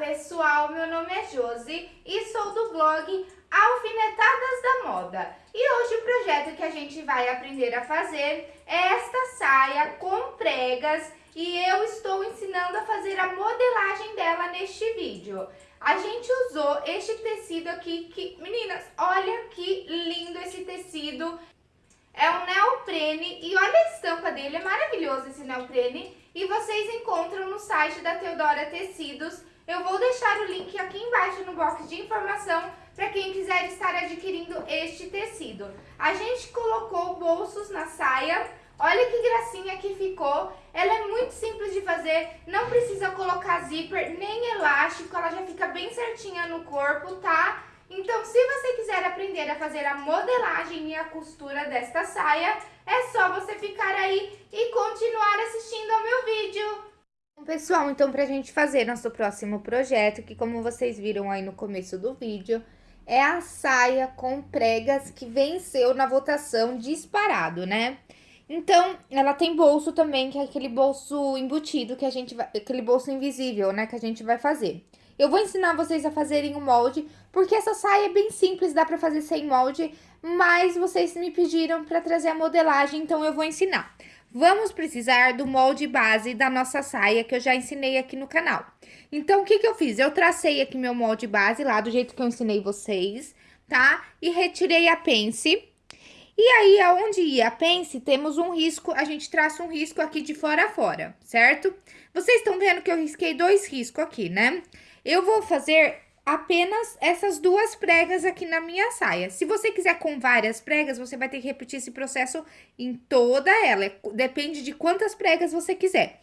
pessoal, meu nome é Josi e sou do blog Alfinetadas da Moda. E hoje o projeto que a gente vai aprender a fazer é esta saia com pregas e eu estou ensinando a fazer a modelagem dela neste vídeo. A gente usou este tecido aqui, que, meninas, olha que lindo esse tecido. É um neoprene e olha a estampa dele, é maravilhoso esse neoprene. E vocês encontram no site da Teodora Tecidos. Eu vou deixar o link aqui embaixo no box de informação para quem quiser estar adquirindo este tecido. A gente colocou bolsos na saia, olha que gracinha que ficou. Ela é muito simples de fazer, não precisa colocar zíper nem elástico, ela já fica bem certinha no corpo, tá? Então, se você quiser aprender a fazer a modelagem e a costura desta saia, é só você ficar aí e continuar assistindo ao meu vídeo. Pessoal, então pra gente fazer nosso próximo projeto, que como vocês viram aí no começo do vídeo, é a saia com pregas que venceu na votação disparado, né? Então, ela tem bolso também, que é aquele bolso embutido que a gente vai... Aquele bolso invisível, né, que a gente vai fazer. Eu vou ensinar vocês a fazerem o molde, porque essa saia é bem simples, dá pra fazer sem molde, mas vocês me pediram pra trazer a modelagem, então eu vou ensinar. Vamos precisar do molde base da nossa saia, que eu já ensinei aqui no canal. Então, o que que eu fiz? Eu tracei aqui meu molde base lá, do jeito que eu ensinei vocês, tá? E retirei a pence. E aí, aonde ia a pence, temos um risco, a gente traça um risco aqui de fora a fora, certo? Vocês estão vendo que eu risquei dois riscos aqui, né? Eu vou fazer apenas essas duas pregas aqui na minha saia. Se você quiser com várias pregas, você vai ter que repetir esse processo em toda ela. Depende de quantas pregas você quiser.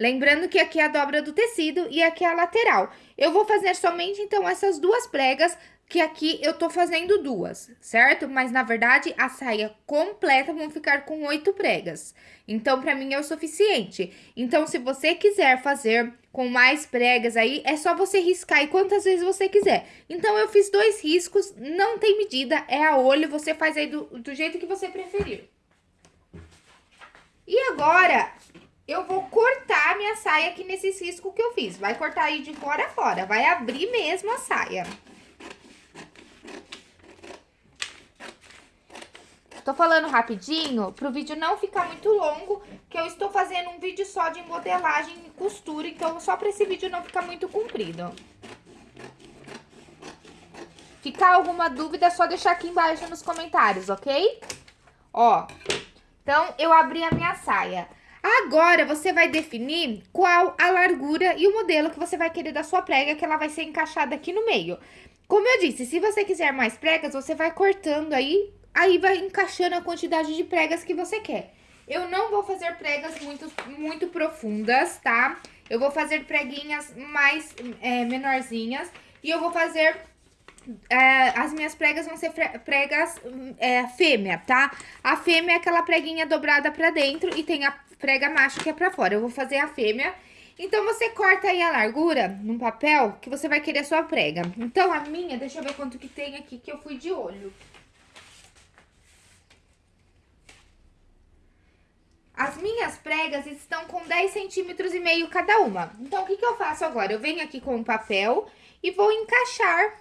Lembrando que aqui é a dobra do tecido e aqui é a lateral. Eu vou fazer somente, então, essas duas pregas que aqui eu tô fazendo duas, certo? Mas, na verdade, a saia completa vão ficar com oito pregas. Então, pra mim é o suficiente. Então, se você quiser fazer com mais pregas aí, é só você riscar aí quantas vezes você quiser. Então, eu fiz dois riscos, não tem medida, é a olho, você faz aí do, do jeito que você preferir. E agora, eu vou cortar minha saia aqui nesses riscos que eu fiz. Vai cortar aí de fora a fora, vai abrir mesmo a saia. Tô falando rapidinho, pro vídeo não ficar muito longo, que eu estou fazendo um vídeo só de modelagem e costura, então só pra esse vídeo não ficar muito comprido. Ficar alguma dúvida, é só deixar aqui embaixo nos comentários, ok? Ó, então eu abri a minha saia. Agora, você vai definir qual a largura e o modelo que você vai querer da sua prega, que ela vai ser encaixada aqui no meio. Como eu disse, se você quiser mais pregas, você vai cortando aí aí vai encaixando a quantidade de pregas que você quer. Eu não vou fazer pregas muito, muito profundas, tá? Eu vou fazer preguinhas mais é, menorzinhas e eu vou fazer... É, as minhas pregas vão ser pregas é, fêmea, tá? A fêmea é aquela preguinha dobrada pra dentro e tem a prega macho que é pra fora. Eu vou fazer a fêmea. Então, você corta aí a largura num papel que você vai querer a sua prega. Então, a minha, deixa eu ver quanto que tem aqui que eu fui de olho. As minhas pregas estão com 10 centímetros e meio cada uma. Então, o que que eu faço agora? Eu venho aqui com o papel e vou encaixar.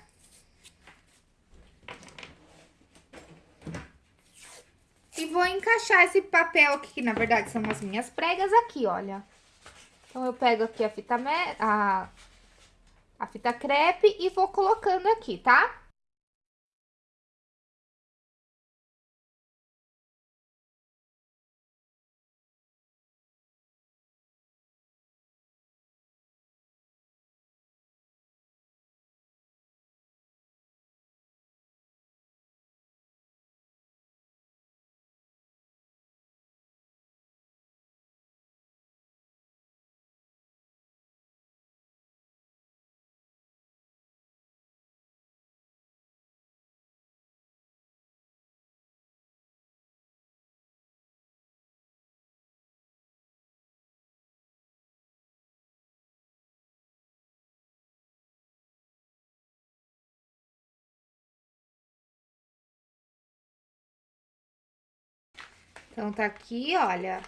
E vou encaixar esse papel aqui, que na verdade são as minhas pregas aqui, olha. Então, eu pego aqui a fita, a, a fita crepe e vou colocando aqui, tá? Então, tá aqui, olha.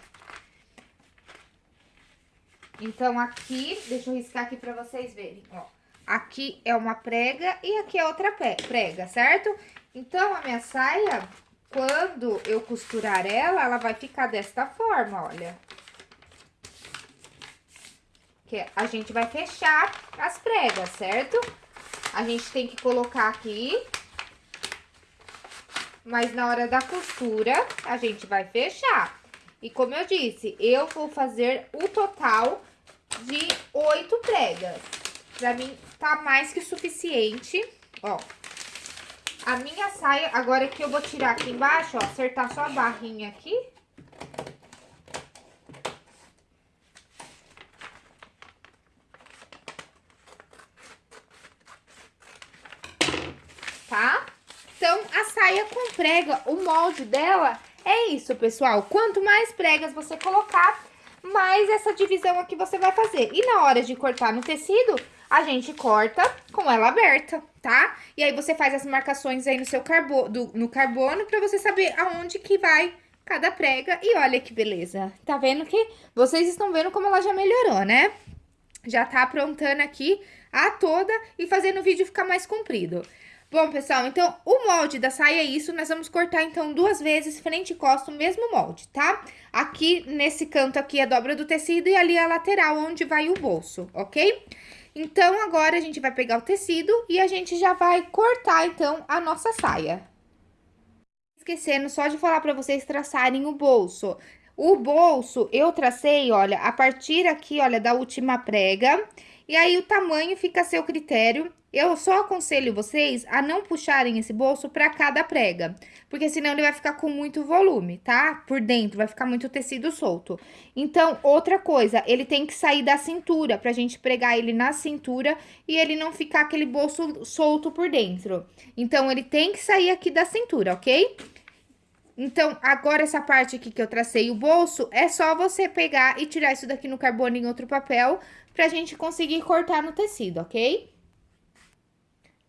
Então, aqui, deixa eu riscar aqui pra vocês verem, ó. Aqui é uma prega e aqui é outra prega, certo? Então, a minha saia, quando eu costurar ela, ela vai ficar desta forma, olha. Que a gente vai fechar as pregas, certo? A gente tem que colocar aqui. Mas na hora da costura, a gente vai fechar. E como eu disse, eu vou fazer o total de oito pregas. Pra mim, tá mais que suficiente, ó. A minha saia, agora que eu vou tirar aqui embaixo, ó, acertar só a barrinha aqui. Tá? Então, a saia com prega, o molde dela é isso, pessoal. Quanto mais pregas você colocar, mais essa divisão aqui você vai fazer. E na hora de cortar no tecido, a gente corta com ela aberta, tá? E aí você faz as marcações aí no seu carbono, do, no carbono pra você saber aonde que vai cada prega. E olha que beleza. Tá vendo que vocês estão vendo como ela já melhorou, né? Já tá aprontando aqui a toda e fazendo o vídeo ficar mais comprido. Bom, pessoal, então, o molde da saia é isso. Nós vamos cortar, então, duas vezes frente e costa o mesmo molde, tá? Aqui, nesse canto aqui, a dobra do tecido e ali a lateral, onde vai o bolso, ok? Então, agora, a gente vai pegar o tecido e a gente já vai cortar, então, a nossa saia. Esquecendo só de falar pra vocês traçarem o bolso. O bolso, eu tracei, olha, a partir aqui, olha, da última prega. E aí, o tamanho fica a seu critério. Eu só aconselho vocês a não puxarem esse bolso para cada prega, porque senão ele vai ficar com muito volume, tá? Por dentro, vai ficar muito tecido solto. Então, outra coisa, ele tem que sair da cintura, pra gente pregar ele na cintura e ele não ficar aquele bolso solto por dentro. Então, ele tem que sair aqui da cintura, ok? Então, agora essa parte aqui que eu tracei o bolso, é só você pegar e tirar isso daqui no carbono em outro papel, pra gente conseguir cortar no tecido, ok?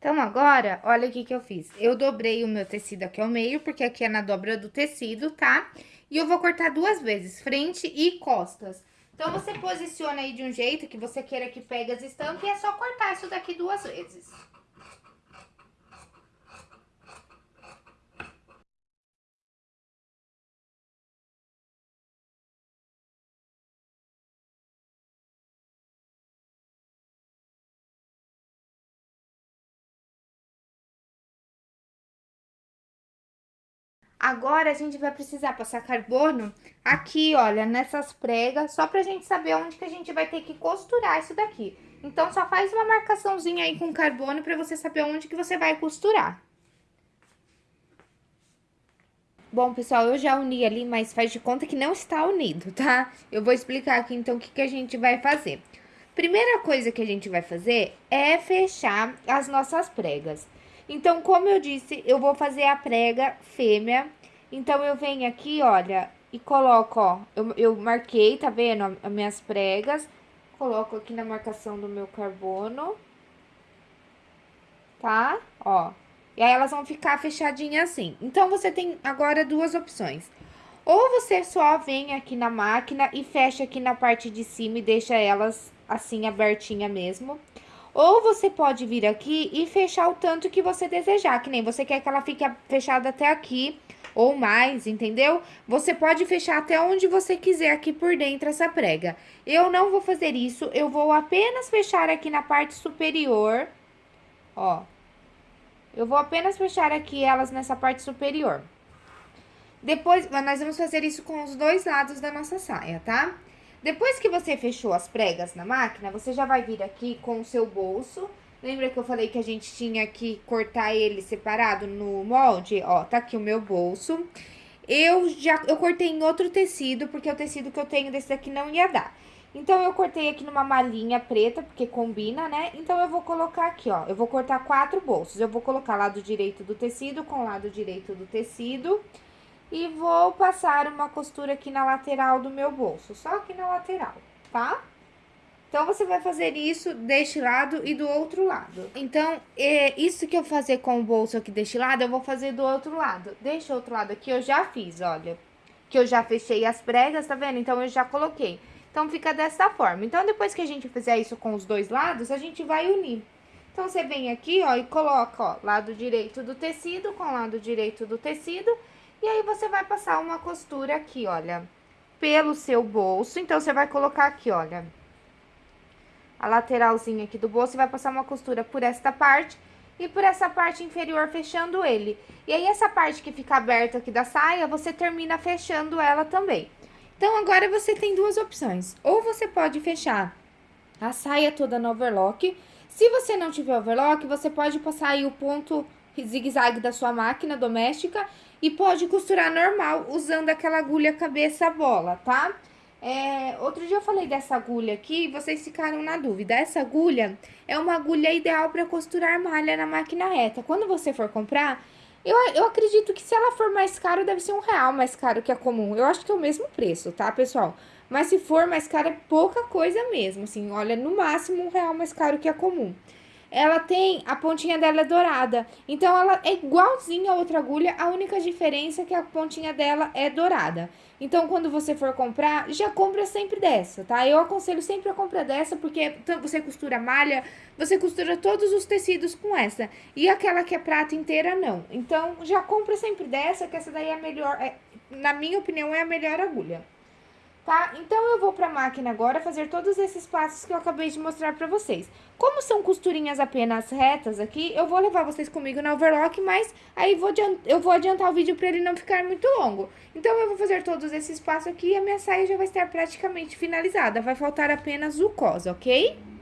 Então, agora, olha o que que eu fiz. Eu dobrei o meu tecido aqui ao meio, porque aqui é na dobra do tecido, tá? E eu vou cortar duas vezes, frente e costas. Então, você posiciona aí de um jeito que você queira que pegue as estampas e é só cortar isso daqui duas vezes. Agora, a gente vai precisar passar carbono aqui, olha, nessas pregas, só pra gente saber onde que a gente vai ter que costurar isso daqui. Então, só faz uma marcaçãozinha aí com carbono pra você saber onde que você vai costurar. Bom, pessoal, eu já uni ali, mas faz de conta que não está unido, tá? Eu vou explicar aqui, então, o que, que a gente vai fazer. Primeira coisa que a gente vai fazer é fechar as nossas pregas. Então, como eu disse, eu vou fazer a prega fêmea. Então, eu venho aqui, olha, e coloco, ó, eu, eu marquei, tá vendo, as minhas pregas. Coloco aqui na marcação do meu carbono. Tá? Ó. E aí, elas vão ficar fechadinhas assim. Então, você tem agora duas opções. Ou você só vem aqui na máquina e fecha aqui na parte de cima e deixa elas assim abertinha mesmo. Ou você pode vir aqui e fechar o tanto que você desejar, que nem você quer que ela fique fechada até aqui ou mais, entendeu? Você pode fechar até onde você quiser aqui por dentro essa prega. Eu não vou fazer isso, eu vou apenas fechar aqui na parte superior, ó. Eu vou apenas fechar aqui elas nessa parte superior. Depois, nós vamos fazer isso com os dois lados da nossa saia, tá? Depois que você fechou as pregas na máquina, você já vai vir aqui com o seu bolso. Lembra que eu falei que a gente tinha que cortar ele separado no molde? Ó, tá aqui o meu bolso. Eu já eu cortei em outro tecido, porque o tecido que eu tenho desse daqui não ia dar. Então, eu cortei aqui numa malinha preta, porque combina, né? Então, eu vou colocar aqui, ó, eu vou cortar quatro bolsos. Eu vou colocar lado direito do tecido com lado direito do tecido e vou passar uma costura aqui na lateral do meu bolso, só aqui na lateral, tá? Então, você vai fazer isso deste lado e do outro lado. Então, é isso que eu fazer com o bolso aqui deste lado, eu vou fazer do outro lado. Deste outro lado aqui, eu já fiz, olha. Que eu já fechei as pregas, tá vendo? Então, eu já coloquei. Então, fica dessa forma. Então, depois que a gente fizer isso com os dois lados, a gente vai unir. Então, você vem aqui, ó, e coloca, ó, lado direito do tecido com lado direito do tecido. E aí, você vai passar uma costura aqui, olha, pelo seu bolso. Então, você vai colocar aqui, olha, a lateralzinha aqui do bolso e vai passar uma costura por esta parte e por essa parte inferior fechando ele. E aí, essa parte que fica aberta aqui da saia, você termina fechando ela também. Então, agora você tem duas opções. Ou você pode fechar a saia toda no overlock, se você não tiver overlock, você pode passar aí o ponto zigue-zague da sua máquina doméstica e pode costurar normal usando aquela agulha cabeça bola, tá? É, outro dia eu falei dessa agulha aqui e vocês ficaram na dúvida. Essa agulha é uma agulha ideal para costurar malha na máquina reta. Quando você for comprar, eu, eu acredito que se ela for mais caro, deve ser um real mais caro que a comum. Eu acho que é o mesmo preço, tá, pessoal? Mas se for mais caro, é pouca coisa mesmo, assim, olha, no máximo um real mais caro que a comum. Ela tem, a pontinha dela é dourada, então ela é igualzinha a outra agulha, a única diferença é que a pontinha dela é dourada. Então, quando você for comprar, já compra sempre dessa, tá? Eu aconselho sempre a compra dessa, porque você costura malha, você costura todos os tecidos com essa. E aquela que é prata inteira, não. Então, já compra sempre dessa, que essa daí é a melhor, é, na minha opinião, é a melhor agulha tá? Então, eu vou pra máquina agora fazer todos esses passos que eu acabei de mostrar pra vocês. Como são costurinhas apenas retas aqui, eu vou levar vocês comigo na overlock, mas aí vou eu vou adiantar o vídeo pra ele não ficar muito longo. Então, eu vou fazer todos esses passos aqui e a minha saia já vai estar praticamente finalizada. Vai faltar apenas o cos, ok?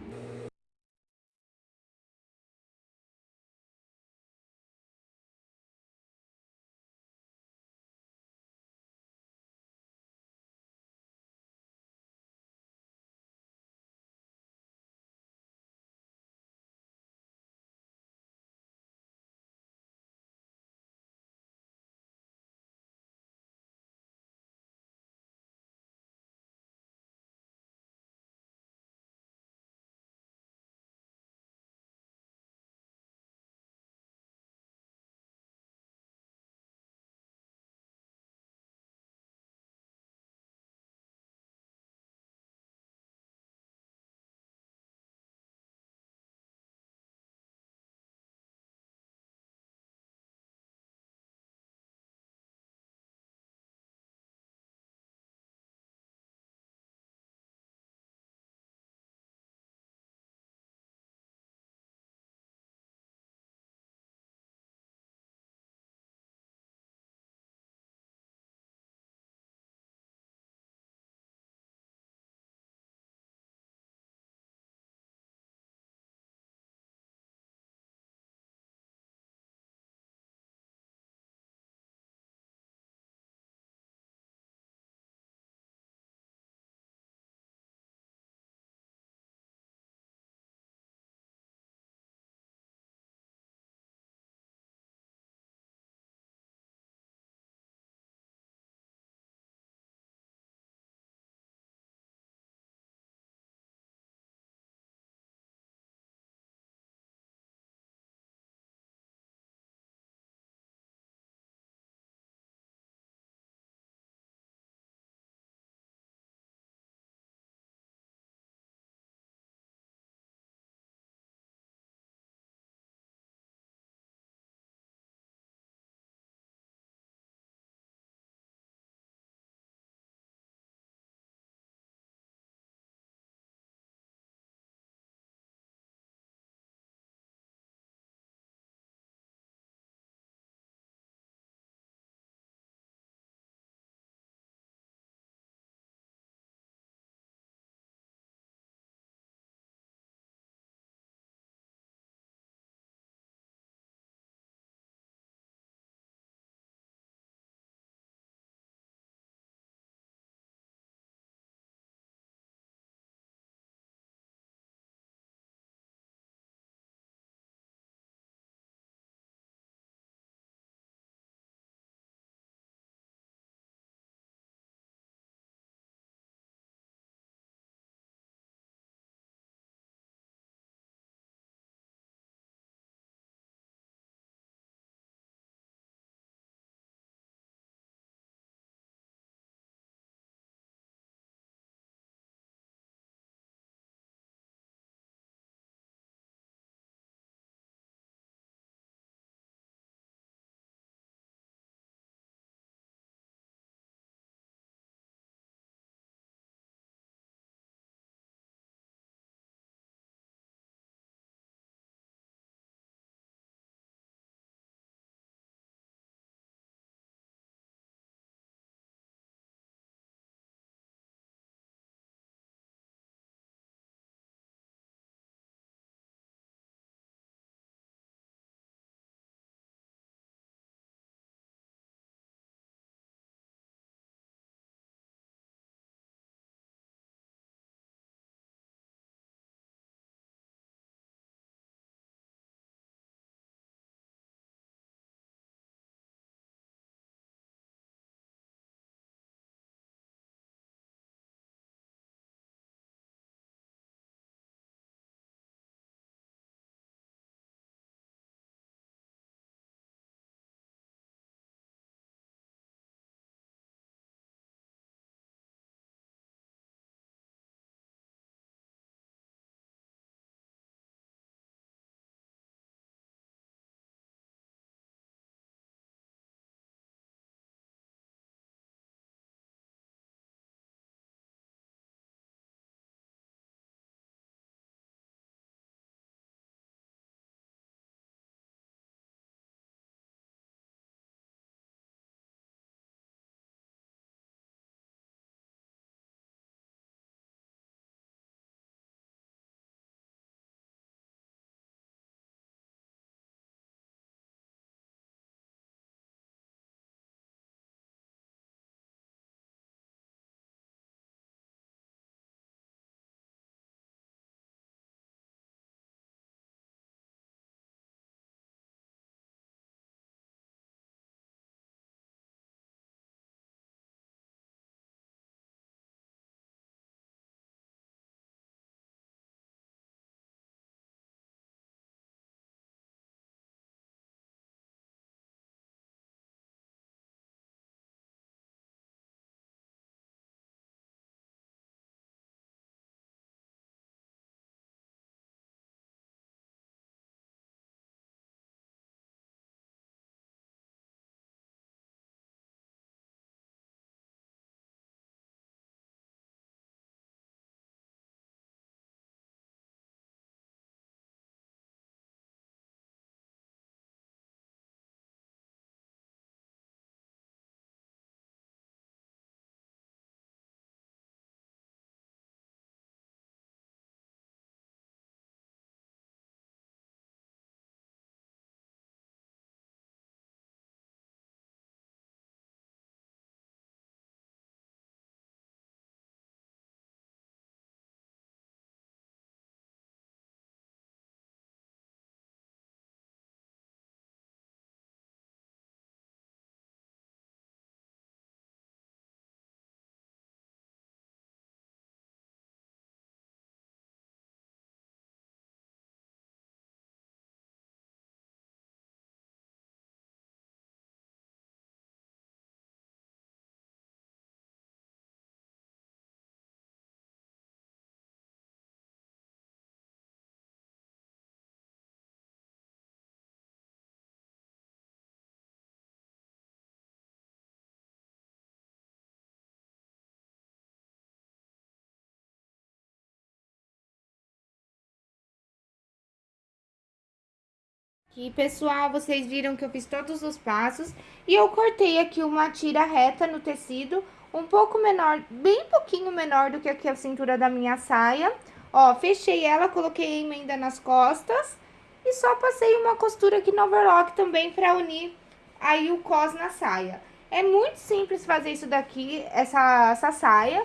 Pessoal, vocês viram que eu fiz todos os passos e eu cortei aqui uma tira reta no tecido, um pouco menor, bem pouquinho menor do que aqui a cintura da minha saia. Ó, fechei ela, coloquei a emenda nas costas e só passei uma costura aqui no overlock também pra unir aí o cos na saia. É muito simples fazer isso daqui, essa, essa saia.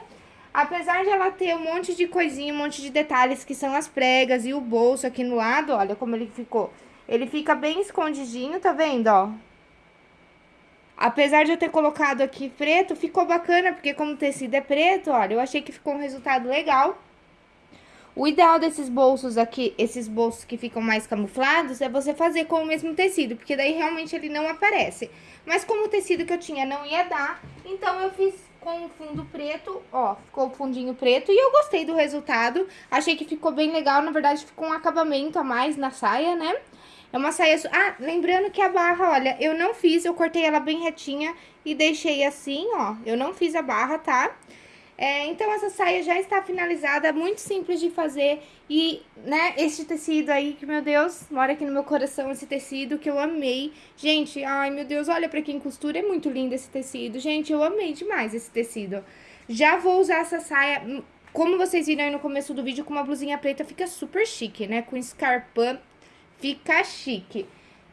Apesar de ela ter um monte de coisinha, um monte de detalhes que são as pregas e o bolso aqui no lado, olha como ele ficou. Ele fica bem escondidinho, tá vendo, ó? Apesar de eu ter colocado aqui preto, ficou bacana, porque como o tecido é preto, olha, eu achei que ficou um resultado legal. O ideal desses bolsos aqui, esses bolsos que ficam mais camuflados, é você fazer com o mesmo tecido, porque daí realmente ele não aparece. Mas como o tecido que eu tinha não ia dar, então eu fiz com o fundo preto, ó, ficou o fundinho preto. E eu gostei do resultado, achei que ficou bem legal, na verdade ficou um acabamento a mais na saia, né? É uma saia... Ah, lembrando que a barra, olha, eu não fiz, eu cortei ela bem retinha e deixei assim, ó. Eu não fiz a barra, tá? É, então, essa saia já está finalizada, muito simples de fazer. E, né, este tecido aí, que, meu Deus, mora aqui no meu coração esse tecido, que eu amei. Gente, ai, meu Deus, olha pra quem costura, é muito lindo esse tecido. Gente, eu amei demais esse tecido. Já vou usar essa saia, como vocês viram aí no começo do vídeo, com uma blusinha preta, fica super chique, né? Com escarpão Fica chique.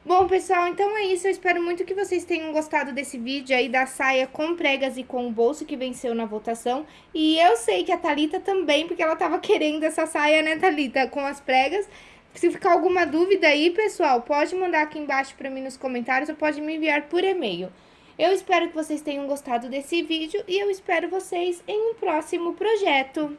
Bom, pessoal, então é isso. Eu espero muito que vocês tenham gostado desse vídeo aí da saia com pregas e com o bolso que venceu na votação. E eu sei que a Thalita também, porque ela tava querendo essa saia, né, Thalita, com as pregas. Se ficar alguma dúvida aí, pessoal, pode mandar aqui embaixo pra mim nos comentários ou pode me enviar por e-mail. Eu espero que vocês tenham gostado desse vídeo e eu espero vocês em um próximo projeto.